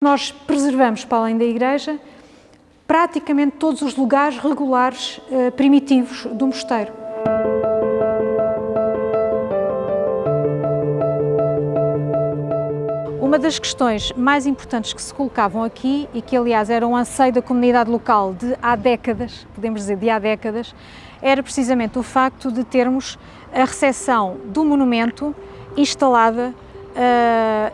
Nós preservamos, para além da igreja, praticamente todos os lugares regulares eh, primitivos do mosteiro. Uma das questões mais importantes que se colocavam aqui, e que aliás era um anseio da comunidade local de há décadas, podemos dizer de há décadas, era precisamente o facto de termos a recepção do monumento instalada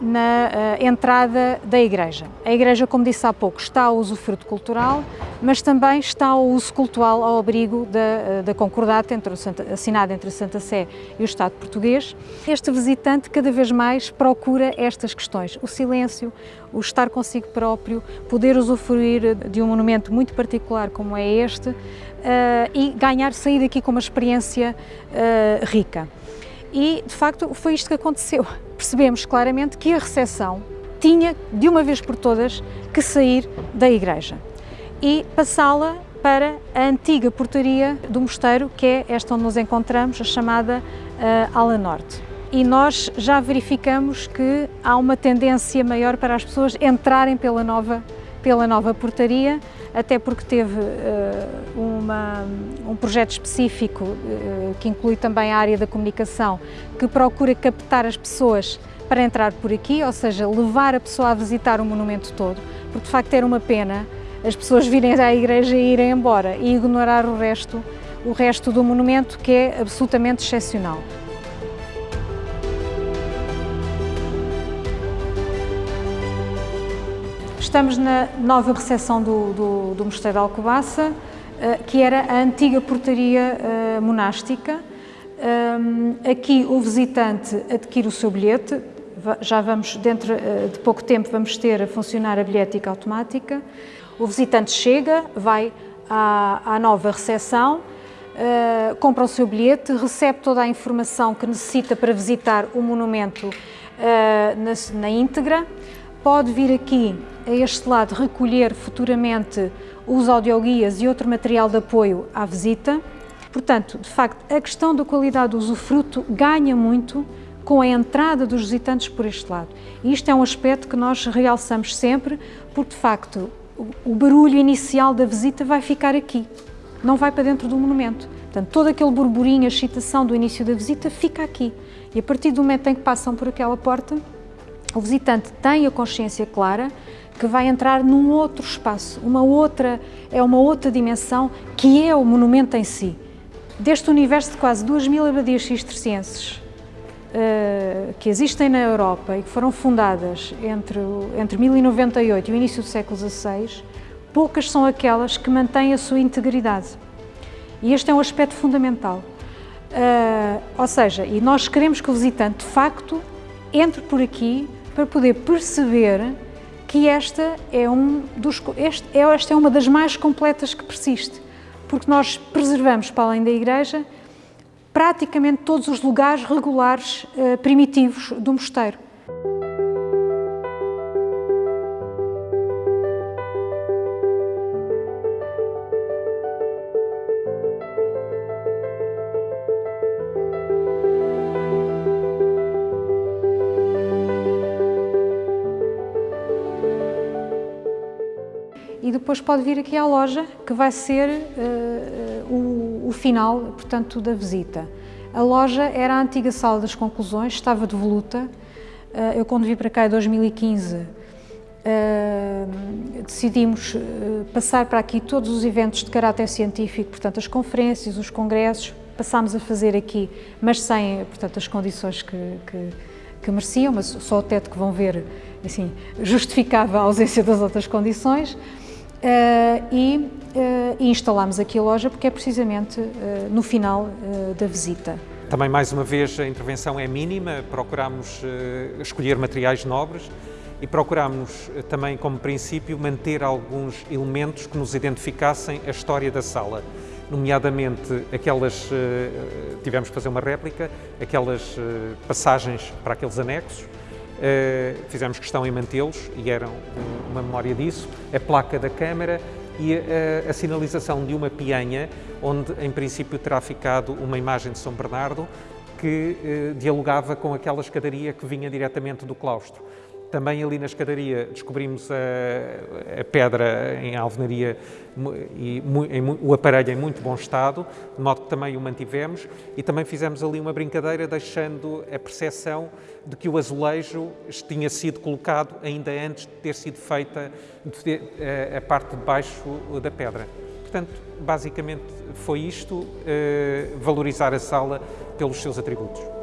na uh, entrada da igreja. A igreja, como disse há pouco, está ao usufruto cultural, mas também está ao uso cultural ao abrigo da, uh, da concordata entre Santa, assinada entre a Santa Sé e o Estado português. Este visitante cada vez mais procura estas questões, o silêncio, o estar consigo próprio, poder usufruir de um monumento muito particular como é este e ganhar, sair daqui com uma experiência rica. E, de facto, foi isto que aconteceu. Percebemos claramente que a recepção tinha, de uma vez por todas, que sair da igreja e passá-la para a antiga portaria do mosteiro, que é esta onde nos encontramos, a chamada uh, Ala Norte. E nós já verificamos que há uma tendência maior para as pessoas entrarem pela nova, pela nova portaria, até porque teve uh, uma, um projeto específico uh, que inclui também a área da comunicação, que procura captar as pessoas para entrar por aqui, ou seja, levar a pessoa a visitar o monumento todo, porque de facto era uma pena as pessoas virem à igreja e irem embora e ignorar o resto, o resto do monumento que é absolutamente excepcional. Estamos na nova recepção do, do, do Mosteiro de Alcobaça, eh, que era a antiga portaria eh, monástica. Ehm, aqui o visitante adquire o seu bilhete, já vamos, dentro eh, de pouco tempo, vamos ter a funcionar a bilhética automática. O visitante chega, vai à, à nova recepção, compra o seu bilhete, recebe toda a informação que necessita para visitar o monumento na, na íntegra, pode vir aqui a este lado recolher futuramente os audioguias e outro material de apoio à visita. Portanto, de facto, a questão da qualidade do usufruto ganha muito com a entrada dos visitantes por este lado. E isto é um aspecto que nós realçamos sempre, porque de facto o barulho inicial da visita vai ficar aqui, não vai para dentro do monumento. Portanto, todo aquele burburinho, a excitação do início da visita fica aqui. E a partir do momento em que passam por aquela porta, o visitante tem a consciência clara que vai entrar num outro espaço, uma outra, é uma outra dimensão que é o monumento em si. Deste universo de quase 2 mil abadias cistercienses uh, que existem na Europa e que foram fundadas entre, entre 1098 e o início do século XVI, poucas são aquelas que mantêm a sua integridade. E este é um aspecto fundamental. Uh, ou seja, e nós queremos que o visitante, de facto, entre por aqui para poder perceber que esta é, um dos, este, é, esta é uma das mais completas que persiste, porque nós preservamos, para além da igreja, praticamente todos os lugares regulares uh, primitivos do mosteiro. E depois pode vir aqui à loja, que vai ser uh, o, o, final, portanto, da visita. A loja era a antiga sala das conclusões, estava devoluta. Uh, eu, quando vim para cá em 2015, uh, decidimos passar para aqui todos os eventos de caráter científico, portanto, as conferências, os congressos, passámos a fazer aqui, mas sem, portanto, as condições que, que, que mereciam, mas só o teto que vão ver, assim, justificava a ausência das outras condições. Uh, e, uh, e instalámos aqui a loja porque é precisamente uh, no final da visita. Também, mais uma vez, a intervenção é mínima, procuramos escolher materiais nobres e procuramos também, como princípio, manter alguns elementos que nos identificassem a história da sala, nomeadamente aquelas, tivemos que fazer uma réplica, aquelas passagens para aqueles anexos, fizemos questão em mantê-los e eram uma memória disso, a placa da Câmara e a, a, sinalização de uma pianha, onde em princípio terá ficado uma imagem de São Bernardo que uh, dialogava com aquela escadaria que vinha diretamente do claustro. Também ali na escadaria descobrimos a, a pedra em alvenaria e em, o aparelho em muito bom estado, de modo que também o mantivemos e também fizemos ali uma brincadeira deixando a percepção de que o azulejo tinha sido colocado ainda antes de ter sido feita a parte de baixo da pedra. Portanto, basicamente foi isto, eh, valorizar a sala pelos seus atributos.